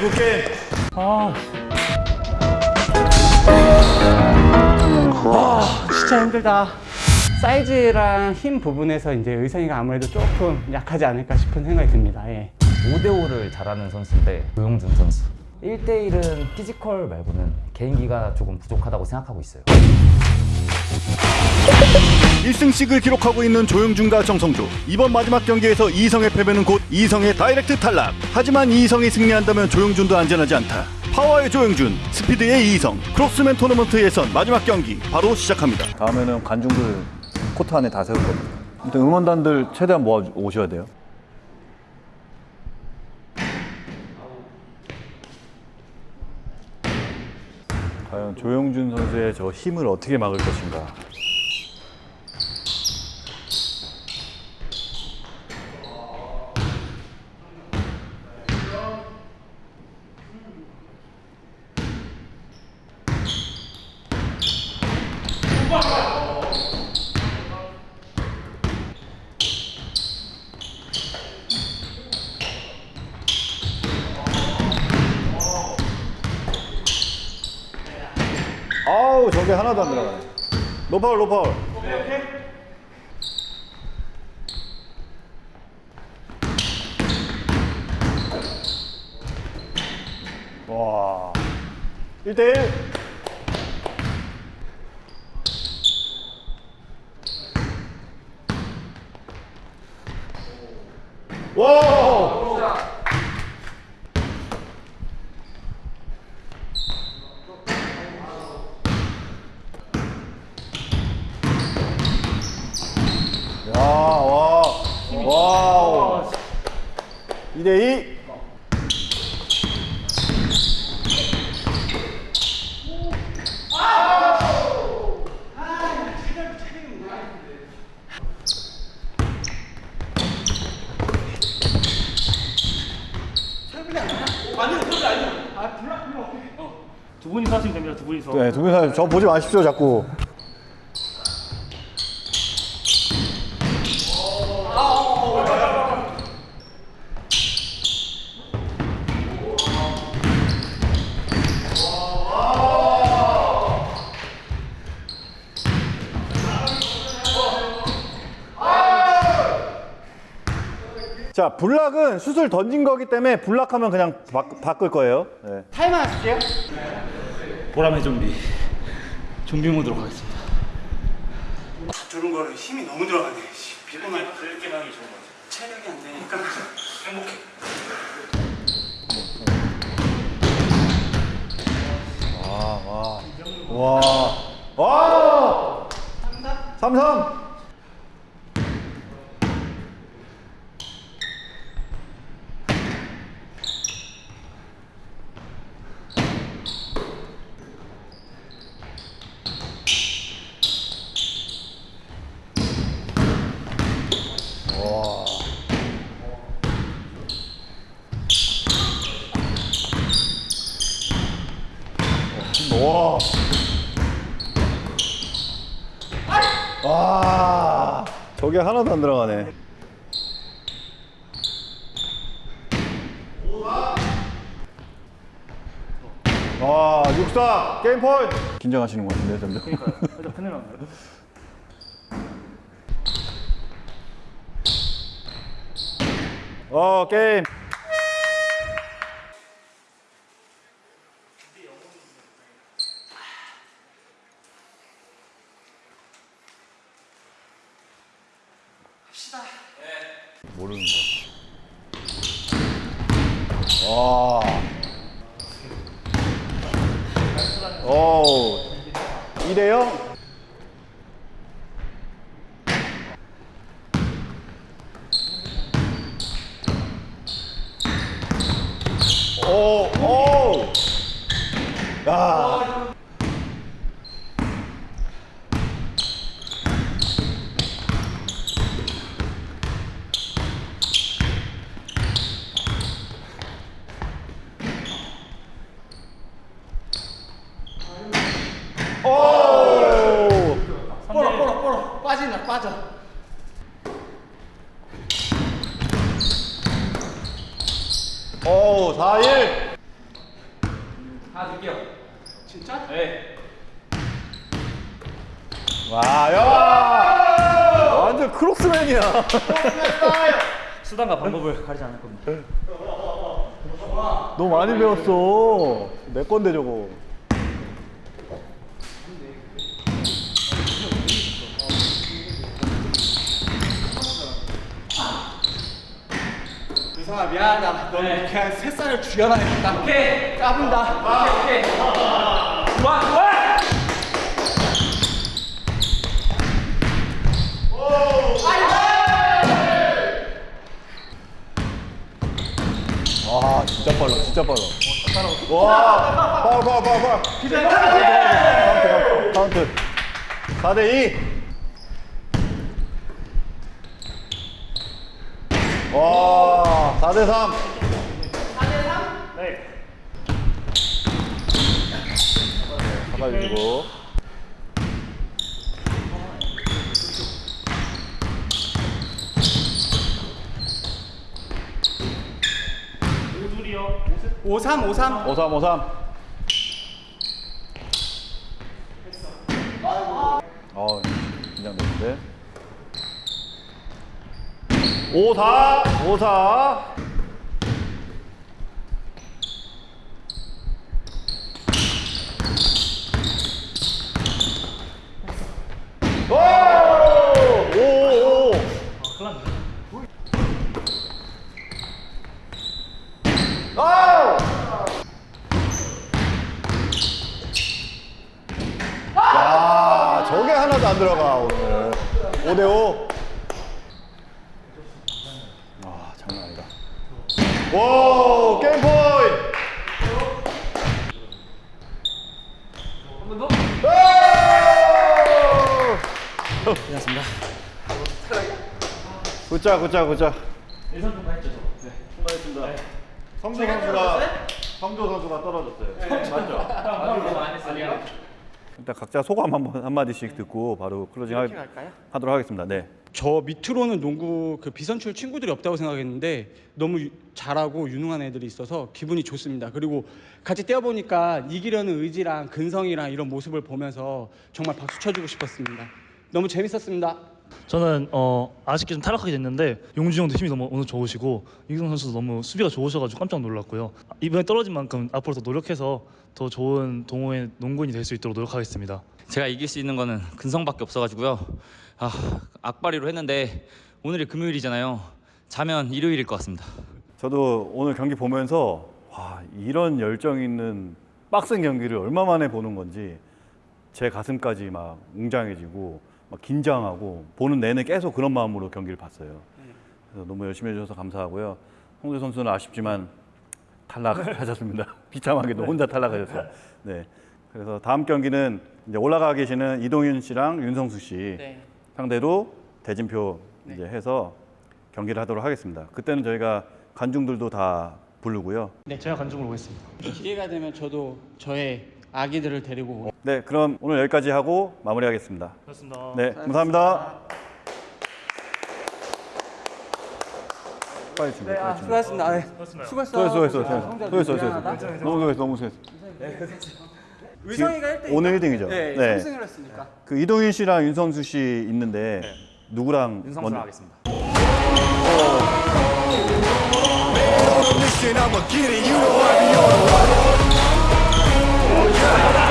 good game good game 아. 아, 진짜 힘들다. 사이즈랑 힘 부분에서 이제 이성이가 아무래도 조금 약하지 않을까 싶은 생각이 듭니다. 예. 5대5를 잘하는 선수인데 조영준 선수 1대1은 physical 말고는 개인기가 조금 부족하다고 생각하고 있어요 1승씩을 기록하고 있는 조영준과 정성조 이번 마지막 경기에서 이성의 패배는 곧 이성의 direct 탈락 하지만 이성이 승리한다면 조영준도 안전하지 않다 파워의 조영준 스피드의 이성 크로스맨 토너먼트 예선 마지막 경기 바로 시작합니다 다음에는 관중들 코트 안에 다 세울 겁니다. 일단 응원단들 최대한 모아 오셔야 돼요. 과연 조영준 선수의 저 힘을 어떻게 막을 것인가. 아우 저게 하나도 안 들어가네. 노파울 노파울. 와. 1대1. 와! 야, 와. 와우. 2대2. 두 분이서 하시면 됩니다. 두 분이서. 네, 두 분이 저 보지 마십시오, 자꾸. 자, 블락은 슛을 던진 거기 때문에 블락하면 그냥 바, 바꿀 거예요. 네. 타임 하실게요. 보람의 좀비. 좀비 모드로 가겠습니다. 저런 거는 힘이 너무 들어가네. 비고만 그렇게 하기 좋은 거 같아. 체력이 안 되니까 행복해. 와. 와! 3-3. 와. 와. 저게 하나도 안 들어가네. 와, 64 게임 포인트. 긴장하시는 것 같은데, 점점. 일단 큰일 났네. 어, 게임. 와. 오. 2대 0. 오, 오. 야. 오. 뽀로 뽀로 뽀로 빠진다 빠져. 오, 4 1. 드릴게요. 진짜? 네. 와, 야! 완전 크록스맨이야. 수단과 방법을 가리지 않을 겁니다. 너 많이 배웠어. 내 건데 저거. 유성아 미안하다. 너는 그냥 새살을 죽여놔야겠다. 오케이. 까분다. 오케이. 오케이. 좋아, 좋아. 와, 진짜 빨라, 진짜 빨라. 와, 파울, 파울, 파울, 파울. 카운트, 카운트. 4대 2. 와, 4대 3. 4대 3? 네. 잡아주고. 오삼 오삼. 53, 53. 어, 긴장되는데. 54, 54. 오! 오! 오! 아우! 야, 저게 하나도 안 들어가 오늘. 5대 5. 아, 장난 아니다. 와, 게임 포인트. 고맙습니다. 굿자, 굿자, 굿자. 예선 통과했죠, 저. 네. 수고하셨습니다. 성조 선수가 성조 선수가 떨어졌어요. 맞죠? 너무 많이 했어요. 일단 각자 소감 한번 한 마디씩 듣고 바로 closing 하, 하도록 하겠습니다. 네. 저 밑으로는 농구 그 비선출 친구들이 없다고 생각했는데 너무 유- 잘하고 유능한 애들이 있어서 기분이 좋습니다. 그리고 같이 뛰어보니까 이기려는 의지랑 근성이랑 이런 모습을 보면서 정말 박수 쳐주고 싶었습니다. 너무 재밌었습니다. 저는 어, 아쉽게 좀 탈락하게 됐는데 용주 형도 힘이 너무 오늘 좋으시고 이경 선수도 너무 수비가 좋으셔가지고 깜짝 놀랐고요. 이번에 떨어진 만큼 앞으로 더 노력해서 더 좋은 동호회 농구인이 될 수 있도록 노력하겠습니다. 제가 이길 수 있는 거는 근성밖에 없어가지고요. 아, 악바리로 했는데 오늘이 금요일이잖아요. 자면 일요일일 것 같습니다. 저도 오늘 경기 보면서 와, 이런 열정 있는 빡센 경기를 얼마 만에 보는 건지 제 가슴까지 막 웅장해지고 막 긴장하고 보는 내내 계속 그런 마음으로 경기를 봤어요. 그래서 너무 열심히 해주셔서 감사하고요. 홍대 선수는 아쉽지만 탈락하셨습니다. 비참하게도 혼자 탈락하셨어요. 네. 그래서 다음 경기는 이제 올라가 계시는 이동윤 씨랑 윤성수 씨 상대로 대진표 이제 해서 경기를 하도록 하겠습니다. 그때는 저희가 관중들도 다 부르고요. 제가 관중으로 오겠습니다. 기회가 되면 저도 저의 아기들을 데리고 네, 그럼 오늘 여기까지 하고 마무리하겠습니다. 그렇습니다. 네, 감사합니다. 빨리 준비, 빨리 준비. 수고하셨습니다. 네. 수고했어. 수고했어, 수고했어, 수고했어, 수고했어. 너무 수고했어, 너무 수고했어. 의성이가 1등 오늘 1등이죠. 네, 네. 3승을 했으니까. 그 이동윤 씨랑 윤성수 씨 있는데 네. 누구랑 윤성수 먼... 하겠습니다. 오. 오. 오.